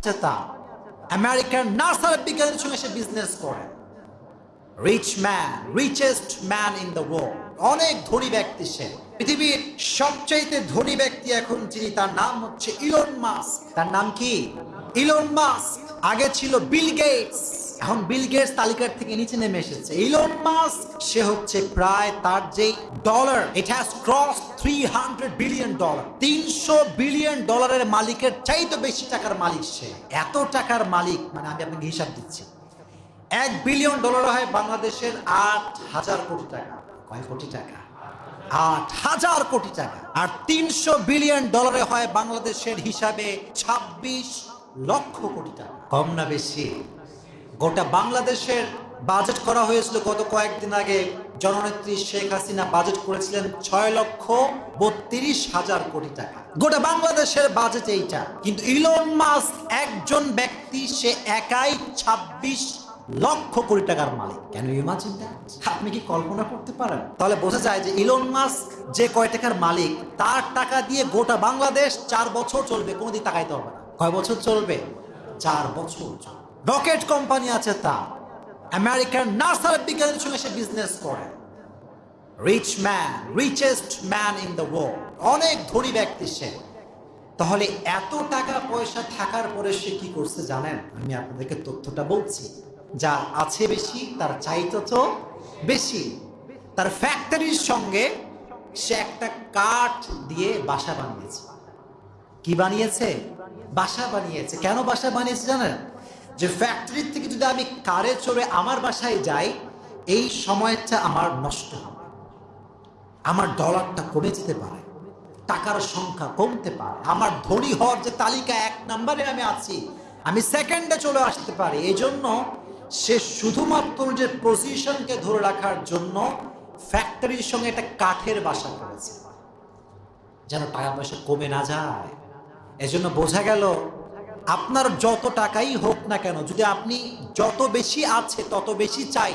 আছে তা আমেরিকান নার্সার বিজ্ঞানীর সঙ্গে সে বিজনেস করে। Rich man richest man in the world অনেক ধনী ব্যক্তি সে। পৃথিবীর সবচাইতে ধনী ব্যক্তি এখন যিনি, তার নাম হচ্ছে ইলন মাস্ক তার নাম কি? ইলন মাস্ক আগে ছিল বিল গেটস এখন বিল গেটস তালিকার থেকে নিচে নেমে এসেছে। ইলন মাস্ক সে হচ্ছে প্রায় তার যেই dollar it has cross three hundred billion dollar তিনশো বিলিয়ন ডলারের মালিকের চাইতে বেশি টাকার মালিক সে। এত টাকার মালিক মানে আমি আপনাকে হিসাব দিচ্ছি। এক বিলিয়ন ডলার হয় বাংলাদেশের আট হাজার কোটি টাকা। কয় কোটি টাকা? আট হাজার কোটি টাকা। আর তিনশো বিলিয়ন ডলারে হয় বাংলাদেশের হিসাবে ছাব্বিশ লক্ষ কোটি টাকা। কম না বেশি? গোটা বাংলাদেশের বাজেট করা হয়েছিল গত কয়েকদিন আগে। জননেত্রী শেখ হাসিনা বাজেট করেছিলেন ছয় লক্ষ বত্রিশ হাজার কোটি টাকা। গোটা বাংলাদেশের বাজেট এইটা। কিন্তু ইলন মাস্ক একজন ব্যক্তি, সে একাই ছাব্বিশ লক্ষ কোটি টাকার মালিক। কেন ইমাজিন আপনি কি কল্পনা করতে পারেন? তাহলে বোঝা যায় যে ইলন মাস্ক যে কয় টাকার মালিক, তার টাকা দিয়ে গোটা বাংলাদেশ চার বছর চলবে, কোনোদিন তাকাইতে হবে না। কয় বছর চলবে? চার বছর রকেট কোম্পানি আছে তা। আমেরিকার নার্সার বিজ্ঞানীর সঙ্গে সে বিজনেস করে। Rich man richest man in the world অনেক ধনী ব্যক্তি সে। তাহলে এত টাকা পয়সা থাকার পরে সে কি করছে জানেন? আমি আপনাদেরকে তথ্যটা বলছি। যার আছে বেশি, তার চাইতো তো বেশি। তার ফ্যাক্টরির সঙ্গে সে একটা কাঠ দিয়ে বাসা বানিয়েছে। কি বানিয়েছে? বাসা বানিয়েছে। কেন বাসা বানিয়েছে জানেন? যে ফ্যাক্টরির থেকে যদি আমি কারে চড়ে আমার বাসায় যাই, এই সময়টা আমার নষ্ট হবে। আমার ডলারটা কমে যেতে পারে, টাকার সংখ্যা কমতে পারে, আমার ধনী হওয়ার যে তালিকা এক নম্বরে আমি আছি, আমি সেকেন্ডে চলে আসতে পারি। এই জন্য সে শুধুমাত্র যে পজিশনকে ধরে রাখার জন্য ফ্যাক্টরির সঙ্গে একটা কাঠের বাসা করেছে। যেন টাকা পয়সা কমে না যায়। এজন্য বোঝা গেল আপনার যত টাকাই হোক না কেন, যদি আপনি যত বেশি আছে, তত বেশি চাই,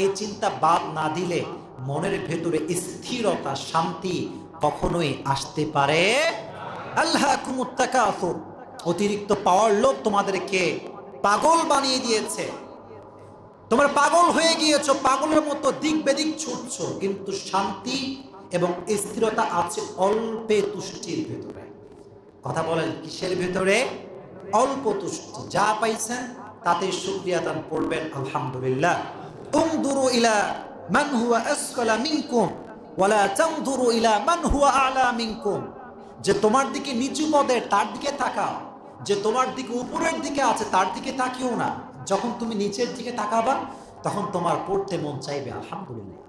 এই চিন্তা বাদ না দিলে মনের ভেতরে স্থিরতা, শান্তি কখনোই আসতে পারে। আল্লাহ অতিরিক্ত পাওয়ার লোভ তোমাদেরকে পাগল বানিয়ে দিয়েছে। তোমরা পাগল হয়ে গিয়েছো, পাগলের মতো দিক বেদিক ছুটছ, কিন্তু শান্তি এবং স্থিরতা আছে অল্পে তুষ্টির ভেতরে। কথা বলেন কিসের ভেতরে? অল্প তুষ্টি যা পাইছেন, তাতে শুক্রিয়া দান করবেন, আলহামদুলিল্লাহ। উমদুরু ইলা মান হুয়া আসফালা মিনকুম, ওয়ালা তানদুরু ইলা মান হুয়া আলা মিনকুম। যে তোমার দিকে নিচু পদে তার দিকে তাকাও, যে তোমার দিকে উপরের দিকে আছে তার দিকে তাকিও না। যখন তুমি নিচের দিকে তাকাবা, তখন তোমার পড়তে মন চাইবে, আলহামদুলিল্লাহ।